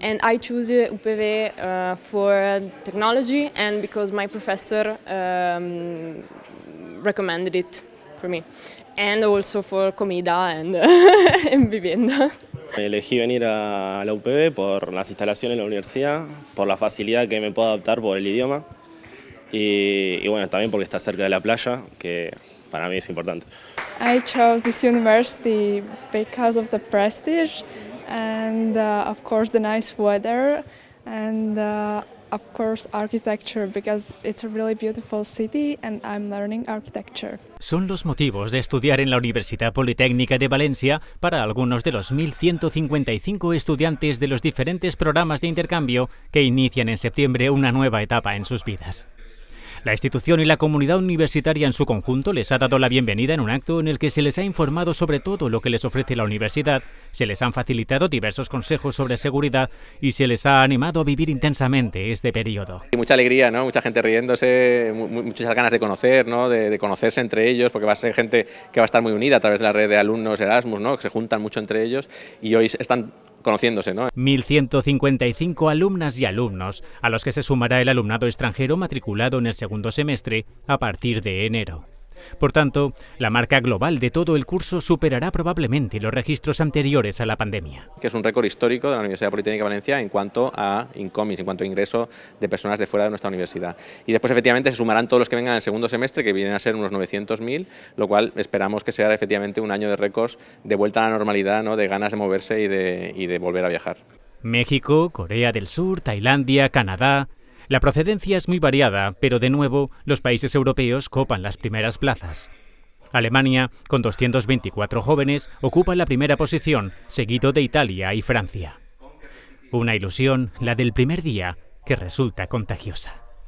and I choose UPV uh, for technology and because my professor um, recommended it for me and also for comida and, and vivienda. Elegí venir a la UPB por las instalaciones de la universidad, por la facilidad que me puedo adaptar por el idioma y, y bueno, también porque está cerca de la playa, que para mí es importante. I chose this university because of the prestige and uh, of course the nice weather and uh, of course architecture because it's a really beautiful city and I'm learning architecture. Son los motivos de estudiar en la Universidad Politécnica de Valencia para algunos de los 1.155 estudiantes de los diferentes programas de intercambio que inician en septiembre una nueva etapa en sus vidas. La institución y la comunidad universitaria en su conjunto les ha dado la bienvenida en un acto en el que se les ha informado sobre todo lo que les ofrece la universidad, se les han facilitado diversos consejos sobre seguridad y se les ha animado a vivir intensamente este periodo. Mucha alegría, ¿no? mucha gente riéndose, muchas ganas de conocer, ¿no? de, de, conocerse entre ellos, porque va a ser gente que va a estar muy unida a través de la red de alumnos Erasmus, ¿no? que se juntan mucho entre ellos y hoy están conociéndose. ¿no? 1.155 alumnas y alumnos, a los que se sumará el alumnado extranjero matriculado en el segundo semestre a partir de enero. Por tanto, la marca global de todo el curso superará probablemente los registros anteriores a la pandemia. Que es un récord histórico de la Universidad Politécnica de Valencia en cuanto a incomis, en cuanto a ingreso de personas de fuera de nuestra universidad. Y después efectivamente se sumarán todos los que vengan en el segundo semestre, que vienen a ser unos 900.000, lo cual esperamos que sea efectivamente un año de récords de vuelta a la normalidad, ¿no? de ganas de moverse y de, y de volver a viajar. México, Corea del Sur, Tailandia, Canadá, la procedencia es muy variada, pero de nuevo los países europeos copan las primeras plazas. Alemania, con 224 jóvenes, ocupa la primera posición, seguido de Italia y Francia. Una ilusión, la del primer día, que resulta contagiosa.